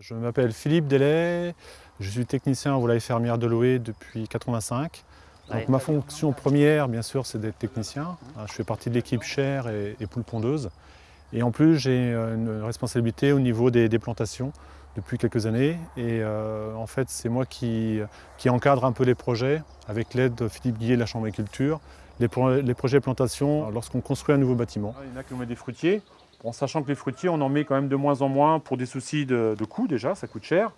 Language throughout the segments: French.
Je m'appelle Philippe Delay, je suis technicien en volaille fermière de l'OE depuis 85. Donc ma fonction première, bien sûr, c'est d'être technicien. Je fais partie de l'équipe chair et, et poule pondeuse. Et en plus, j'ai une responsabilité au niveau des, plantations depuis quelques années. Et euh, en fait, c'est moi qui, qui, encadre un peu les projets avec l'aide de Philippe Guillet de la Chambre d'agriculture, les, les, projets de plantation lorsqu'on construit un nouveau bâtiment. Il y en a qui ont des fruitiers, en sachant que les fruitiers, on en met quand même de moins en moins pour des soucis de, coût déjà, ça coûte cher.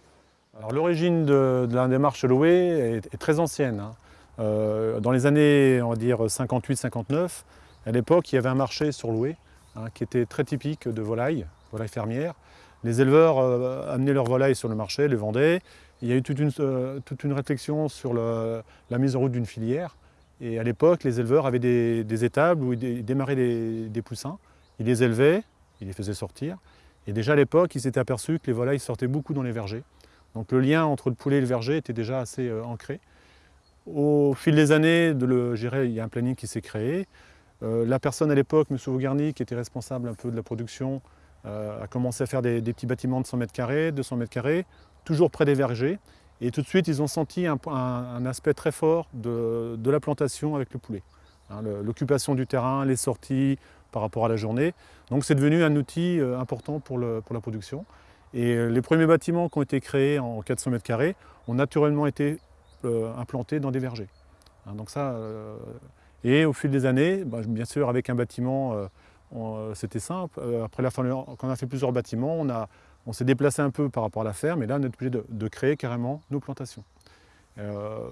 Alors l'origine de, la démarche Loé est, très ancienne. Hein. Euh, dans les années, on va dire 58-59, à l'époque, il y avait un marché sur Loué hein, qui était très typique de volailles, volailles fermières. Les éleveurs euh, amenaient leurs volailles sur le marché, les vendaient. Il y a eu toute une, euh, toute une réflexion sur la mise en route d'une filière. Et à l'époque, les éleveurs avaient des, étables où ils démarraient des poussins. Ils les élevaient, il les faisait sortir. Et déjà à l'époque, il s'était aperçu que les volailles sortaient beaucoup dans les vergers. Donc le lien entre le poulet et le verger était déjà assez euh, ancré. Au fil des années, de il y a un planning qui s'est créé. Euh, la personne à l'époque, M. Vaugarny, qui était responsable un peu de la production, euh, a commencé à faire des, petits bâtiments de 100 mètres carrés, 200 mètres carrés, toujours près des vergers. Et tout de suite, ils ont senti un, aspect très fort de, la plantation avec le poulet. Hein, l'occupation du terrain, les sorties, par rapport à la journée. Donc c'est devenu un outil euh, important pour, le, pour la production. Et euh, les premiers bâtiments qui ont été créés en 400 mètres carrés ont naturellement été euh, implantés dans des vergers. Hein, donc ça, et au fil des années, bah, bien sûr avec un bâtiment, c'était simple. après la fin, quand on a fait plusieurs bâtiments, on, a, on s'est déplacé un peu par rapport à la ferme, et là on est obligé de, de créer carrément nos plantations.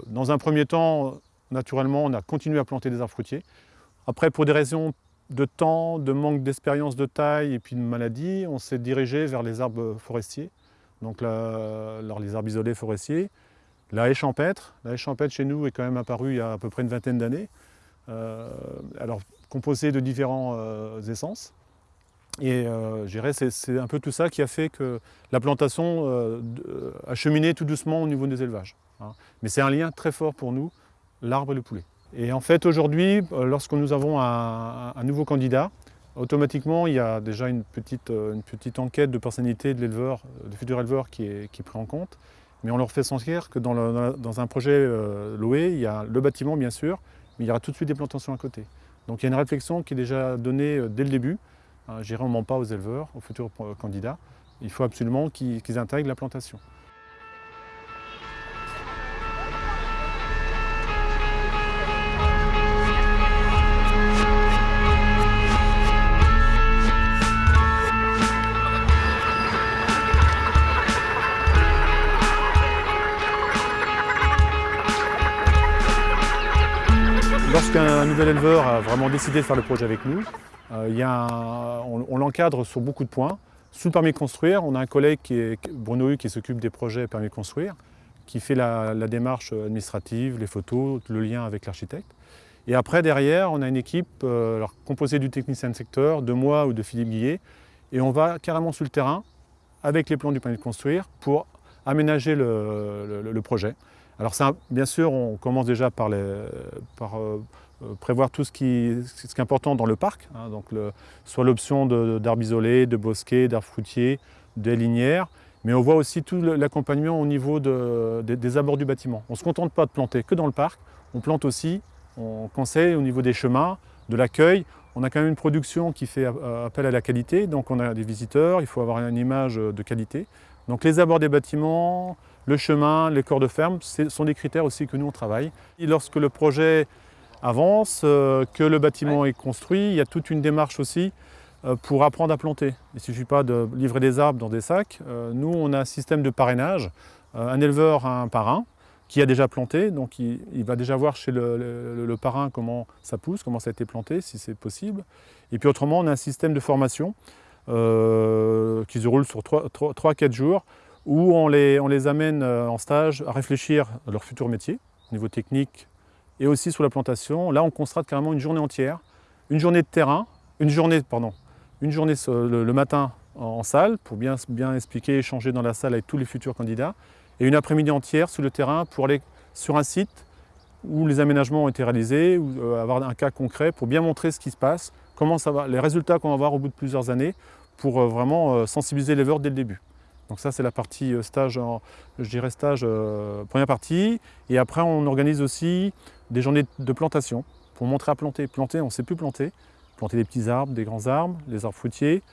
dans un premier temps, naturellement, on a continué à planter des arbres fruitiers. Après, pour des raisons de temps, de manque d'expérience de taille et puis de maladie, on s'est dirigé vers les arbres forestiers, donc les arbres isolés forestiers. La haie champêtre, la haie champêtre chez nous est quand même apparue il y a à peu près une vingtaine d'années, euh, alors composée de différentes euh, essences. Et euh, c'est un peu tout ça qui a fait que la plantation a cheminé tout doucement au niveau des élevages. Hein. Mais c'est un lien très fort pour nous, l'arbre et le poulet. Et en fait, aujourd'hui, euh, lorsque nous avons un, nouveau candidat, automatiquement, il y a déjà une petite, euh, enquête de personnalité de l'éleveur, euh, du futur éleveur qui est, qui pris en compte. Mais on leur fait sentir que dans, un projet loué, il y a le bâtiment, bien sûr, mais il y aura tout de suite des plantations à côté. Donc il y a une réflexion qui est déjà donnée dès le début. Je dirais, on ment pas aux éleveurs, aux futurs candidats. Il faut absolument qu'ils intègrent la plantation. Lorsqu'un nouvel éleveur a vraiment décidé de faire le projet avec nous, euh, y on, l'encadre sur beaucoup de points. Sous le permis de construire, on a un collègue qui est Bruno Hu qui s'occupe des projets permis de construire, qui fait la, démarche administrative, les photos, le lien avec l'architecte. Et après, derrière, on a une équipe euh, composée du technicien de secteur, de moi ou de Philippe Guillet, et on va carrément sur le terrain avec les plans du permis de construire pour aménager le projet. Alors bien sûr, on commence déjà par, euh, prévoir tout ce qui, est important dans le parc, hein, donc soit l'option d'arbres isolés, de bosquets, d'arbres fruitiers, des linières, mais on voit aussi tout l'accompagnement au niveau des abords du bâtiment. On ne se contente pas de planter que dans le parc, on plante aussi, on conseille au niveau des chemins, de l'accueil. On a quand même une production qui fait appel à la qualité, donc on a des visiteurs, il faut avoir une image de qualité. Donc les abords des bâtiments, le chemin, les corps de ferme, ce sont des critères aussi que nous on travaille. Lorsque le projet avance, euh, que le bâtiment est construit, il y a toute une démarche aussi euh, pour apprendre à planter. Il ne suffit pas de livrer des arbres dans des sacs. Euh, nous, on a un système de parrainage. un éleveur a un parrain qui a déjà planté, donc il, va déjà voir chez le, parrain comment ça pousse, comment ça a été planté, si c'est possible. Et puis autrement, on a un système de formation qui se roule sur 3-4 jours où on les, on les amène en stage à réfléchir à leur futur métier, au niveau technique et aussi sur la plantation. Là, on constate carrément une journée entière, une journée de terrain, une journée, pardon, une journée le, matin en, salle pour bien, expliquer, échanger dans la salle avec tous les futurs candidats, et une après-midi entière sur le terrain pour aller sur un site où les aménagements ont été réalisés, ou euh, avoir un cas concret pour bien montrer ce qui se passe, comment les résultats qu'on va avoir au bout de plusieurs années pour euh, vraiment sensibiliser les l'éleveur dès le début. Donc ça, c'est la partie stage, je dirais stage, première partie. Et après, on organise aussi des journées de plantation pour montrer à planter. Planter, on ne sait plus planter. Planter des petits arbres, des grands arbres, des arbres fruitiers.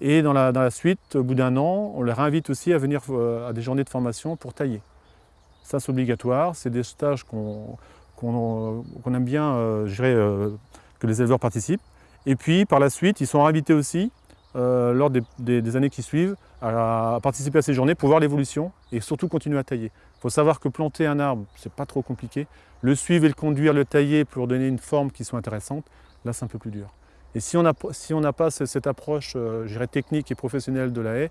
Et dans la, suite, au bout d'un an, on les invite aussi à venir à des journées de formation pour tailler. Ça, c'est obligatoire. C'est des stages qu'on aime bien, euh, je dirais, euh, que les éleveurs participent. Et puis, par la suite, ils sont invités aussi, euh, lors des, années qui suivent, à, participer à ces journées pour voir l'évolution et surtout continuer à tailler. Il faut savoir que planter un arbre, c'est pas trop compliqué. Le suivre et le conduire, le tailler pour donner une forme qui soit intéressante, là, c'est un peu plus dur. Et si on n'a pas cette approche, dirais, technique et professionnelle de la haie,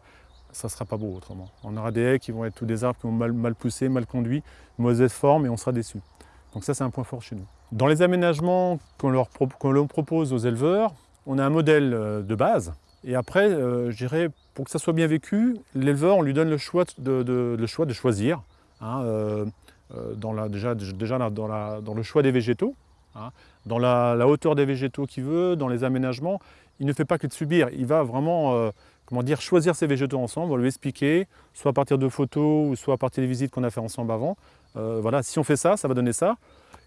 ça ne sera pas beau autrement. On aura des haies qui vont être tous des arbres qui vont mal, mal mal conduits, mauvaise forme et on sera déçu. Donc ça c'est un point fort chez nous. Dans les aménagements qu'on leur propose aux éleveurs, on a un modèle euh, de base et après, euh, je dirais, pour que ça soit bien vécu, l'éleveur, on lui donne le choix de, choisir, euh, dans déjà, dans, le choix des végétaux, hein, dans la, hauteur des végétaux qu'il veut, dans les aménagements. Il ne fait pas que de subir, il va vraiment comment dire, choisir ces végétaux ensemble, on lui expliquer, soit à partir de photos, ou soit à partir des visites qu'on a fait ensemble avant. Euh, voilà, si on fait ça, ça va donner ça.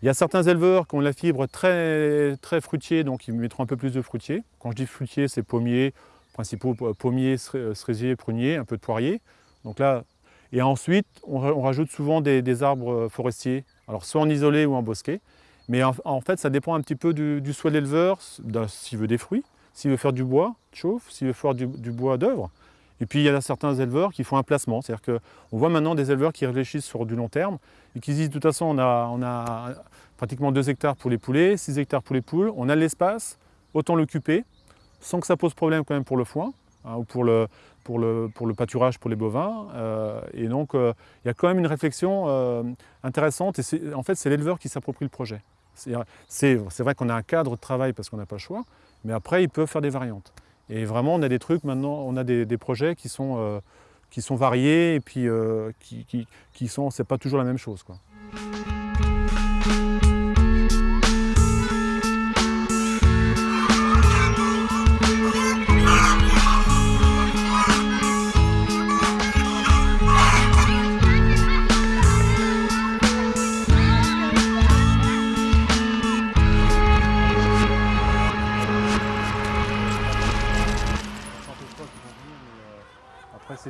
Il y a certains éleveurs qui ont la fibre très, très fruitier, donc ils mettront un peu plus de fruitier. Quand je dis fruitier, c'est pommier, principaux pommiers, cerisier, prunier, un peu de poirier. Donc là, et ensuite, on, rajoute souvent des, arbres forestiers, alors soit en isolé ou en bosquet. Mais en, fait, ça dépend un petit peu du, du souhait de l'éleveur, s'il veut des fruits, s'il veut faire du bois, chauffe, s'il veut faire du, bois d'œuvre. Et puis il y a certains éleveurs qui font un placement, c'est-à-dire qu'on voit maintenant des éleveurs qui réfléchissent sur du long terme et qui disent de toute façon on a, pratiquement 2 hectares pour les poulets, 6 hectares pour les poules, on a l'espace, autant l'occuper, sans que ça pose problème quand même pour le foin, hein, ou pour le, pâturage pour les bovins. Euh, et donc euh, il y a quand même une réflexion euh, intéressante et en fait c'est l'éleveur qui s'approprie le projet. C'est vrai qu'on a un cadre de travail parce qu'on n'a pas le choix, mais après, ils peuvent faire des variantes. Et vraiment, on a des trucs maintenant, on a des, projets qui sont, euh, qui sont variés et puis euh, qui, qui, qui sont, c'est pas toujours la même chose. Quoi.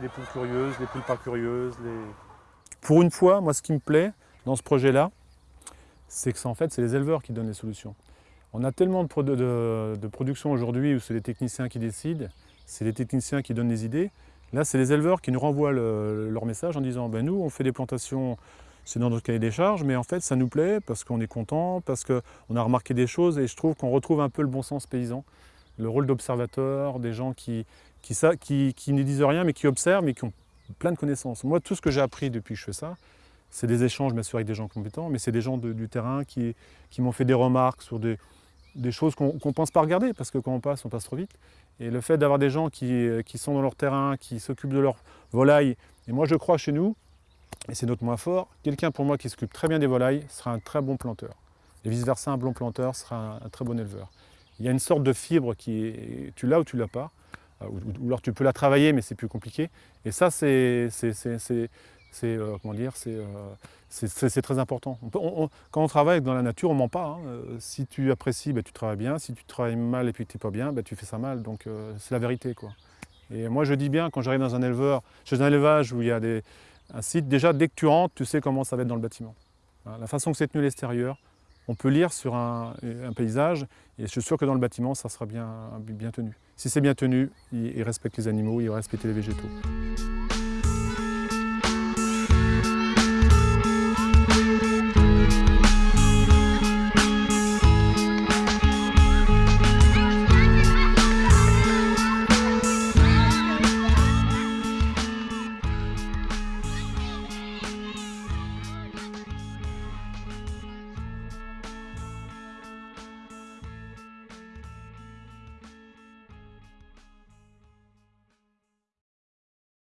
Les poules curieuses, les poules pas curieuses. Pour une fois, moi ce qui me plaît dans ce projet-là, c'est que en fait c'est les éleveurs qui donnent les solutions. On a tellement de, production aujourd'hui où c'est les techniciens qui décident, c'est les techniciens qui donnent les idées. Là, c'est les éleveurs qui nous renvoient leur message en disant ben, nous, on fait des plantations, c'est dans notre cahier des charges, mais en fait, ça nous plaît parce qu'on est content, parce qu'on a remarqué des choses et je trouve qu'on retrouve un peu le bon sens paysan, le rôle d'observateur, des gens qui, qui, ne disent rien mais qui observent mais qui ont plein de connaissances. Moi, tout ce que j'ai appris depuis que je fais ça, c'est des échanges bien sûr avec des gens compétents, mais c'est des gens du terrain qui, m'ont fait des remarques sur des, choses qu'on ne pense pas regarder, parce que quand on passe, on passe trop vite. Et le fait d'avoir des gens qui, sont dans leur terrain, qui s'occupent de leurs volailles, et moi je crois chez nous, et c'est notre moins fort, quelqu'un pour moi qui s'occupe très bien des volailles sera un très bon planteur. Et vice-versa, un bon planteur sera un, très bon éleveur. Il y a une sorte de fibre qui est, tu l'as ou tu l'as pas, euh, ou, alors tu peux la travailler mais c'est plus compliqué. Et ça c'est euh, comment dire, c'est euh, très important. quand on travaille dans la nature, on ment pas. Hein. Si tu apprécies, bah, tu travailles bien. Si tu travailles mal et puis tu n'es pas bien, bah, tu fais ça mal. Donc c'est la vérité. Quoi. Et moi je dis bien, quand j'arrive dans un éleveur, chez un élevage où il y a des, un site, déjà dès que tu rentres, tu sais comment ça va être dans le bâtiment. La façon que c'est tenu l'extérieur, on peut lire sur un, paysage et je suis sûr que dans le bâtiment, ça sera bien, bien tenu. Si c'est bien tenu, il, il respecte les animaux, il va respecter les végétaux.